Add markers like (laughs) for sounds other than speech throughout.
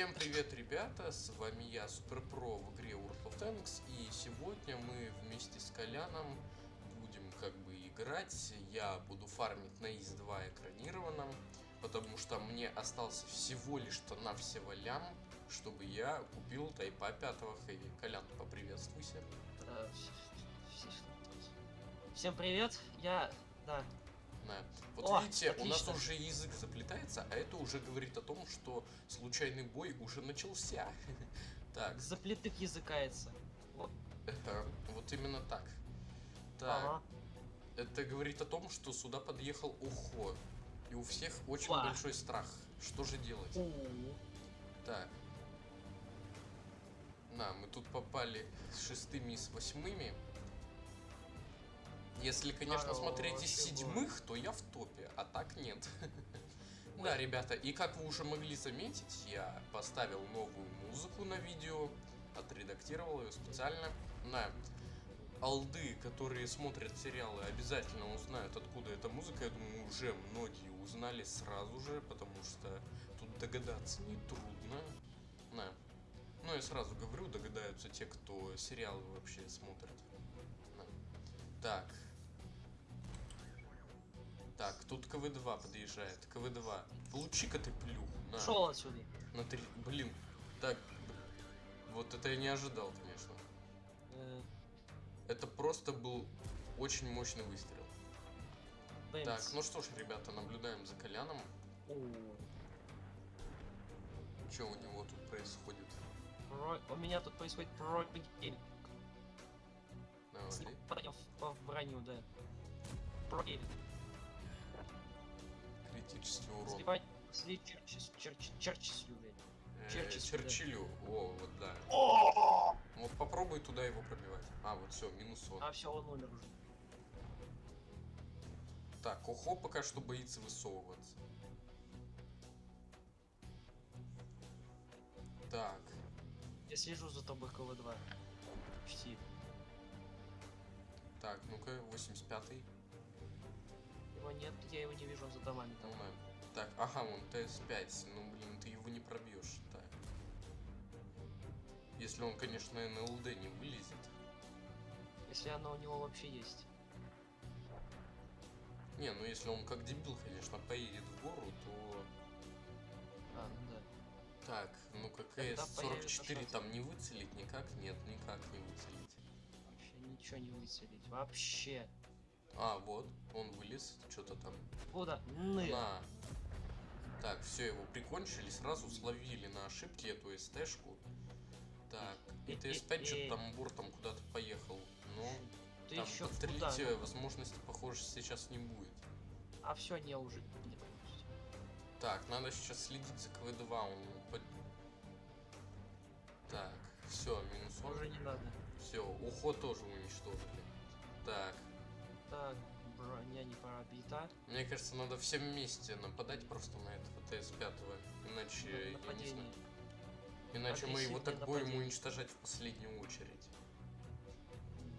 Всем привет, ребята, с вами я, Суперпро в игре World of Tanks, и сегодня мы вместе с Коляном будем как бы играть, я буду фармить на ИС-2 экранированном, потому что мне остался всего лишь-то навсего лям, чтобы я купил Тайпа 5 Хэви. Колян, поприветствуйся. Всем привет, я, да, Да. Вот О, видите, у нас отлично. уже язык заплетается, а это уже говорит о том, что случайный бой уже начался. (laughs) Так, заплетых языкается. Вот, это вот именно так. Так, ага. это говорит о том, что сюда подъехал Ухо. И у всех очень большой страх. Что же делать? У, Так. На, мы тут попали с шестыми и с восьмыми. Если, конечно, смотреть из седьмых, то я в топе, а так нет. (laughs) Да, ребята, и как вы уже могли заметить, я поставил новую музыку на видео, отредактировал ее специально. На алды, которые смотрят сериалы, обязательно узнают, откуда эта музыка. Я думаю, уже многие узнали сразу же, потому что тут догадаться нетрудно. На. Ну, я сразу говорю, догадаются те, кто сериалы вообще смотрят. На. Так. Так, тут КВ-2 подъезжает. КВ-2. Получи-ка ты. На. Шел отсюда. На три... Блин. Так. Вот это я не ожидал, конечно. Э, Это просто был очень мощный выстрел. бэмс. Так, ну что ж, ребята, наблюдаем за Коляном. У, Что у него тут происходит? про- У меня тут происходит пробель. Давай. Попадем в, в броню, да. Пробель. Критический урон. Сливать, слить черчис, черчис, черчислю, блядь. Э, Черчилль, да. Черчиллю. О, вот да. Вот попробуй туда его пробивать. А, вот все, минус он. А все, он умер уже. Так, Охо пока что боится высовываться. Так, Я слежу за тобой КВ-2. Почти. так, ну-ка, 85-й. Его нет, я его не вижу, он за домами Ну, там. на. Так, ага, он ТС-5. Ну, блин, ты его не пробьешь. Так. Если он, конечно, НЛД не вылезет. Если оно у него вообще есть. Не, ну если он как дебил, конечно, поедет в гору, то... А, ну да. Так, появится КС-44 шанс. там не выцелить никак? Нет, никак не выцелить. Вообще ничего не выцелить. Вообще. А, вот, он вылез, что-то там. Куда? На. Так, все, его прикончили, сразу словили на ошибке эту СТшку. Так, и ТС-5 что-то там бортом куда-то поехал. Но Ты там еще подстрелить куда? э, возможности, похоже, сейчас не будет. А все, не уже. Не получится. Так, надо сейчас следить за КВ-2, он под- Так, все, минус он. Уже не надо. Все, уход тоже уничтожили. Так, Так, броня не пробита. мне кажется, надо всем вместе нападать просто на этого ТС-5, иначе, я не Нападение. знаю. Иначе мы его так Агрессивное будем нападение. уничтожать в последнюю очередь.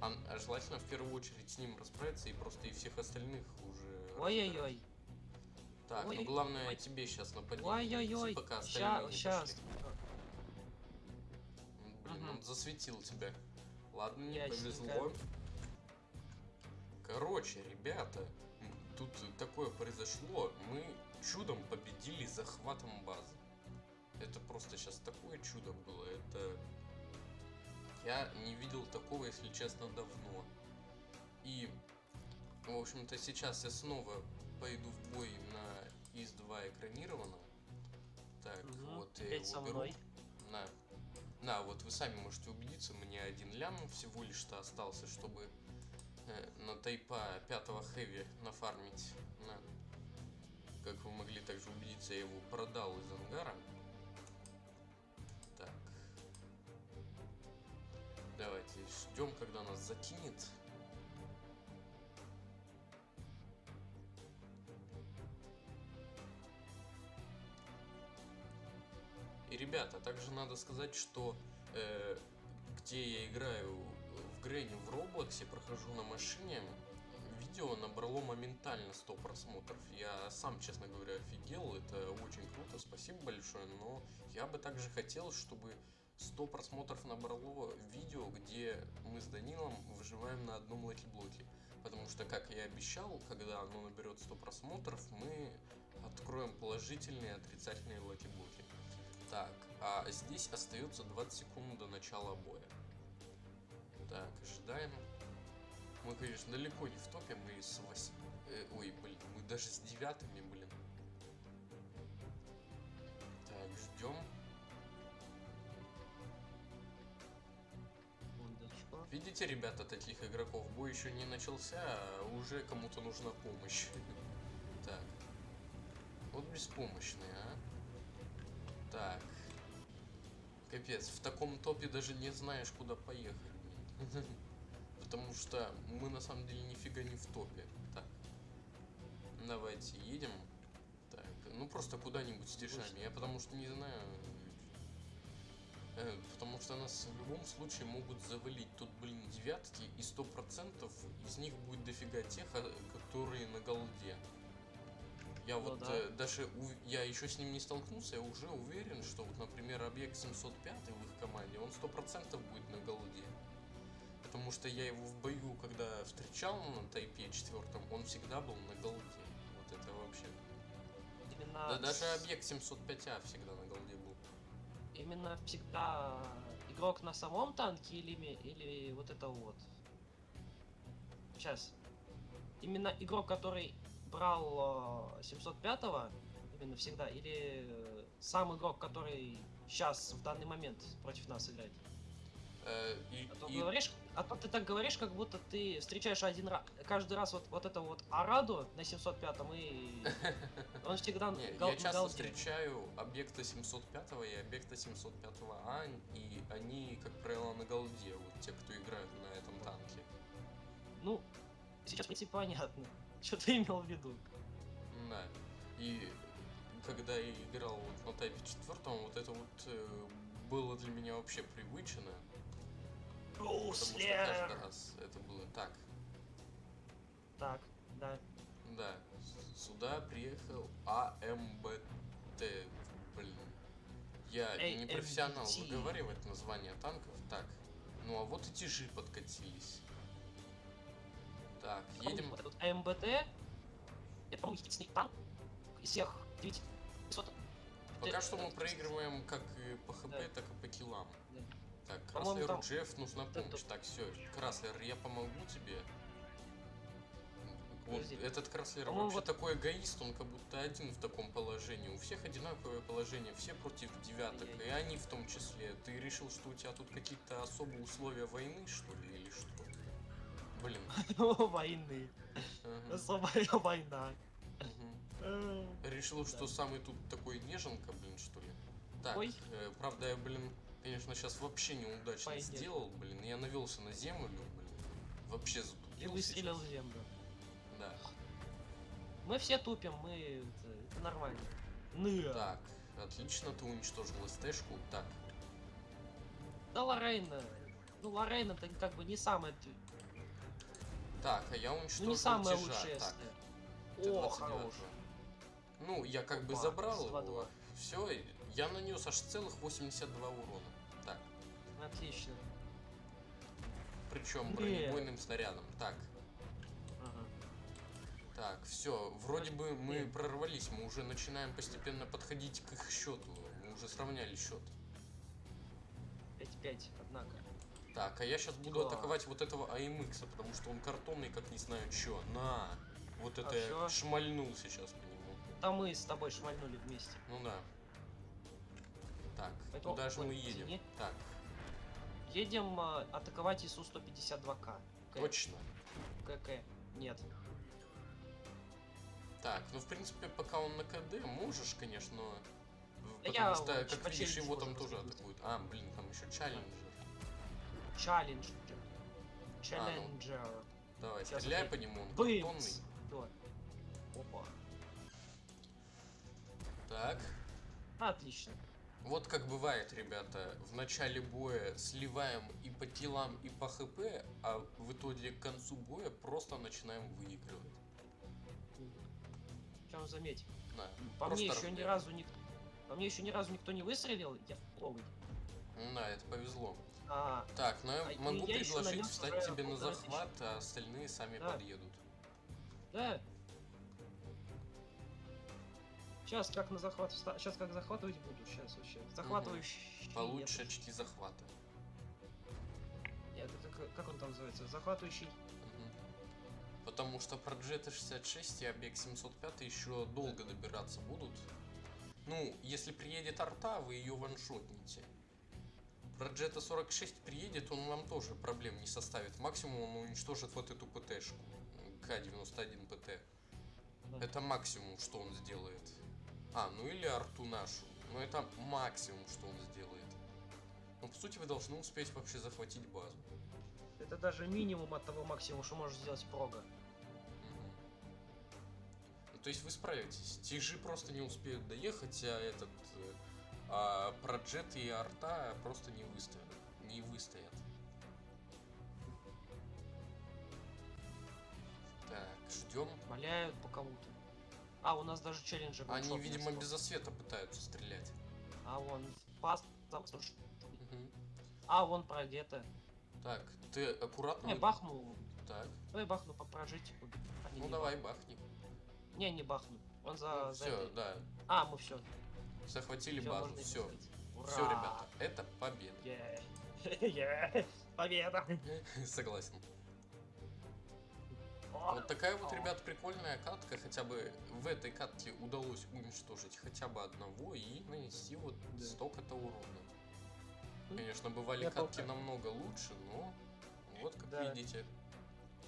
А, а желательно в первую очередь с ним расправиться и просто и всех остальных уже... Ой-ой-ой. Так, ну Ой, главное ой. тебе сейчас нападение. Ой-ой-ой. Пока сейчас. Блин, Мгм. он засветил тебя. Ладно, не повезло. Короче, ребята, тут такое произошло. Мы чудом победили захватом базы. Это просто сейчас такое чудо было. Это... Я не видел такого, если честно, давно. И, в общем-то, сейчас я снова пойду в бой на ИС-2 экранированном. Так, Мгм. вот я его со беру. На. На, вот вы сами можете убедиться, мне один лям всего лишь-то остался, чтобы на тайпа 5 хэви нафармить. На. Как вы могли также убедиться, я его продал из ангара. Так. Давайте ждем, когда нас закинет. И, ребята, также надо сказать, что э, где я играю в Грэнни в Роблоксе, прохожу на машине, видео набрало моментально 100 просмотров. Я сам, честно говоря, офигел. Это очень круто, спасибо большое. Но я бы также хотел, чтобы 100 просмотров набрало видео, где мы с Данилом выживаем на одном лаки-блоке. Потому что, как я и обещал, когда оно наберет 100 просмотров, мы откроем положительные и отрицательные лаки-блоки. Так, а здесь остается 20 секунд до начала боя. Так, ожидаем. Мы, конечно, далеко не в топе, мы с 8... э, ой, блин, мы даже с девятыми, блин. Так, ждем. Видите, ребята, таких игроков, бой еще не начался, а уже кому-то нужна помощь. (laughs) Так. Вот беспомощные, а. Так. Капец, в таком топе даже не знаешь, куда поехать. (laughs) Потому что мы на самом деле нифига не в топе. Так. Давайте едем. Так, ну просто куда-нибудь с тишами. Я потому что не знаю. Э, Потому что нас в любом случае могут завалить. Тут, блин, девятки, и сто процентов из них будет дофига тех, а, которые на голде. Я Ну вот да. э, даже, ув- я еще с ним не столкнулся, я уже уверен, что вот, например, объект 705 в их команде, он сто процентов будет на голде. Потому что я его в бою, когда встречал на тайпе четвертом, он всегда был на голде. Вот это вообще. Именно, Да даже объект 705А всегда на голде был. именно всегда игрок на самом танке или, или вот это вот. Сейчас. Именно игрок, который брал э, 705-го, именно всегда, или э, сам игрок, который сейчас в данный момент против нас играет. Э, и, А то, и- говоришь, а то ты так говоришь, как будто ты встречаешь один раз, каждый раз вот, вот это вот Араду на 705-м, и (laughs) он всегда Не, гал- я часто галки. встречаю объекта 705 и объекта 705А, и они, как правило, на голде, вот те, кто играют на этом танке. Ну, сейчас, в принципе, понятно, (laughs) что ты имел в виду. Да. И когда я играл вот на тайпе четвертом, вот это вот э, было для меня вообще привычно. Потому что каждый раз это было так. Так, да. Да, сюда приехал АМБТ. Блин. Я не AMBT. профессионал выговаривать названия танков. Так. Ну а вот и тяжи подкатились. Так, едем. Этот АМБТ, это, по-моему, единственный танк из всех 900. Пока что мы проигрываем как по хп, Да. так и по киллам. Так, Краслеру там- Джефф нужна это- помощь. Так, все, Краслер, я помогу тебе. Вот Подожди. этот Краслер вообще вот- такой эгоист, он как будто один в таком положении. У всех одинаковое положение, все против девяток, и Ай-яй. они в том числе. Ты решил, что у тебя тут какие-то особые условия войны, что ли, или что? Блин. (laughs) Войны. Особая война. Решил, что самый тут такой неженка, блин, что ли? Так, э, правда, я, блин, конечно, сейчас вообще неудачно Пойдет. сделал, блин. Я навелся на землю, блин. Вообще И затупил выстрелил сейчас. в землю. Да. Мы все тупим, мы... Это, нормально. Ны. Так, отлично, ты уничтожил СТшку. Так, Да Лорейна. Ну, Лорейна это как бы не самая... так, а я уничтожил Ну, не самая тяжа. лучшая Так, СТ. О, Т-29. хорош. Ну, я как бы Опа, забрал его. Все, я нанес аж целых 82 урона. Отлично. причем бронебойным снарядом. Так, Ага. Так, все, вроде бы мы прорвались, мы уже начинаем постепенно подходить к их счету. Мы уже сравняли счет. 5-5, однако. Так, а я сейчас буду Да. атаковать вот этого АМХ, потому что он картонный, как не знаю чё. На! Вот это А я чё? шмальнул сейчас по нему. Там мы с тобой шмальнули вместе. Ну да. Так, Поэтому- куда же мы едем? Так, Едем а, атаковать ИСУ-152К. К- точно. КК. Нет. Так, ну в принципе, пока он на КД, можешь, конечно, но... Потому я что, вот как видишь, его там тоже разбить. атакуют. А, блин, там еще челленджер. Челленджер. ну. Челленджер. Давай, Сейчас стреляй по нему, он картонный. Бымц. Давай. Опа. Так, Отлично. Вот как бывает, ребята, в начале боя сливаем и по телам, и по хп, а в итоге к концу боя просто начинаем выигрывать. Причем заметь, Да, по мне еще ни разу никто... По мне еще ни разу никто не выстрелил, я второй. Да, это повезло. А, Так, но я А, могу я предложить встать тебе на захват, а остальные сами Да. подъедут. да. Сейчас как на захват Сейчас как захватывать буду. Сейчас вообще. Захватывающий. Получше этот- очки захвата. Нет, это как- он там называется? Захватывающий. Мгм. Потому что про GT66 и объект 705 еще долго добираться будут. Ну, если приедет арта, вы ее ваншотните. Про Джета 46 приедет, он вам тоже проблем не составит. Максимум он уничтожит вот эту ПТшку. К-91 ПТ. Да. Это максимум, что он сделает. А, ну или арту нашу. Но это максимум, что он сделает. Но по сути вы должны успеть вообще захватить базу. Это даже минимум от того максимума, что может сделать прога. Мгм. Ну, то есть вы справитесь. Тижи просто не успеют доехать, а этот э, а про джет и арта просто не выстоят. Не выстоят. Так, ждем. Валяют по кому-то. А, у нас даже челленджер. Они, видимо, без освета пытаются стрелять. А вон пас. А, вон продето. Так, ты аккуратно. Не, вы- бахну. Так, Давай бахну по. Они ну не давай, бахни. Не, не бахну. Он за... за все, этой. да. А, мы все. Захватили Всё, базу. Все. писать. Все, Ура! ребята, это победа. Е. Е. (laughs) Победа! (laughs) Согласен. Вот такая вот, ребят, прикольная катка. Хотя бы в этой катке удалось уничтожить хотя бы одного и нанести вот Да. столько-то урона. Конечно, бывали Я катки помню. намного лучше, но вот как Да. видите.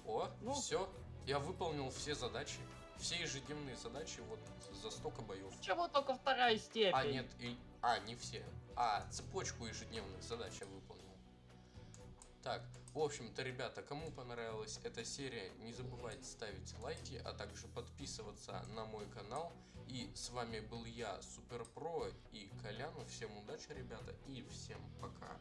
О, Ну. все. Я выполнил все задачи. Все ежедневные задачи вот за столько боев. Чего только вторая степень? А, нет, и... А, не все. А, цепочку ежедневных задач я выполнил. Так, в общем-то, ребята, кому понравилась эта серия, не забывайте ставить лайки, а также подписываться на мой канал. И с вами был я, Супер Про и Коляну. Всем удачи, ребята, и всем пока.